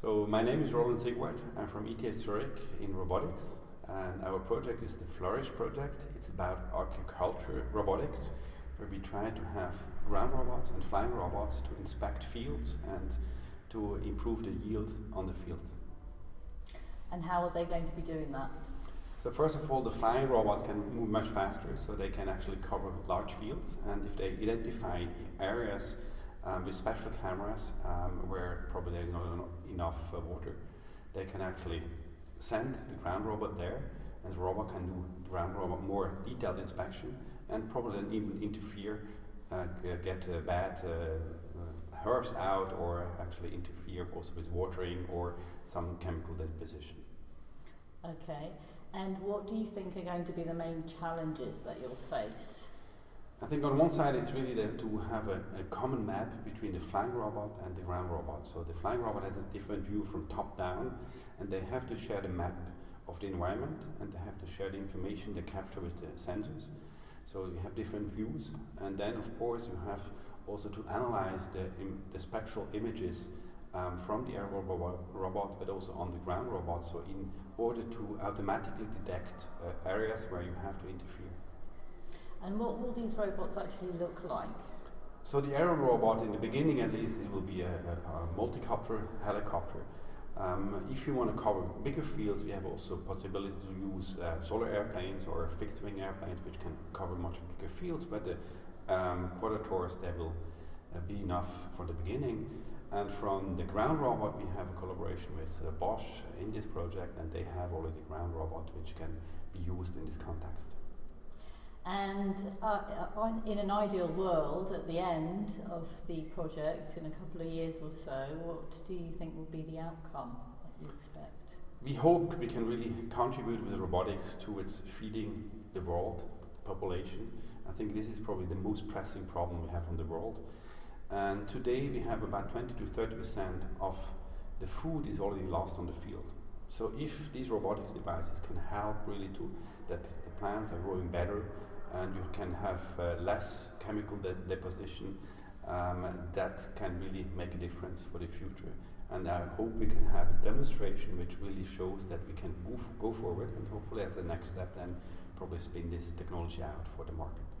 So my name is Roland Siegwart. I'm from ETH Zurich in robotics, and our project is the Flourish project. It's about agriculture robotics, where we try to have ground robots and flying robots to inspect fields and to improve the yield on the fields. And how are they going to be doing that? So first of all, the flying robots can move much faster, so they can actually cover large fields. And if they identify areas um, with special cameras um, where probably there is not enough uh, water, they can actually send the ground robot there, and the robot can do ground robot more detailed inspection, and probably even interfere, uh, get uh, bad uh, uh, herbs out, or actually interfere also with watering or some chemical deposition. Okay. And what do you think are going to be the main challenges that you'll face? I think on one side it's really to have a, a, common map between the flying robot and the ground robot. So the flying robot has a different view from top down and they have to share the map of the environment and they have to share the information they capture with the sensors. So you have different views and then of course you have also to analyze the, the spectral images um, from the air robot, robot, but also on the ground robot, so in order to automatically detect uh, areas where you have to interfere. And what will these robots actually look like? So the aerial robot, in the beginning at least, it will be a, a, a multi-copter helicopter. Um, if you want to cover bigger fields, we have also possibility to use uh, solar airplanes or fixed-wing airplanes, which can cover much bigger fields. But the um, quadrotors, they will uh, be enough for the beginning. And from the ground robot, we have a collaboration with uh, Bosch in this project, and they have already ground robot which can be used in this context. And uh, uh in an ideal world, at the end of the project, in a couple of years or so, what do you think will be the outcome that you expect? We hope we can really contribute with robotics towards feeding the world, population. I think this is probably the most pressing problem we have in the world. And today we have about 20 to 30 percent of the food is already lost on the field. So if these robotics devices can help really to that the plants are growing better and you can have uh, less chemical de deposition, um, that can really make a difference for the future. And I hope we can have a demonstration which really shows that we can move, go forward and hopefully as the next step then probably spin this technology out for the market.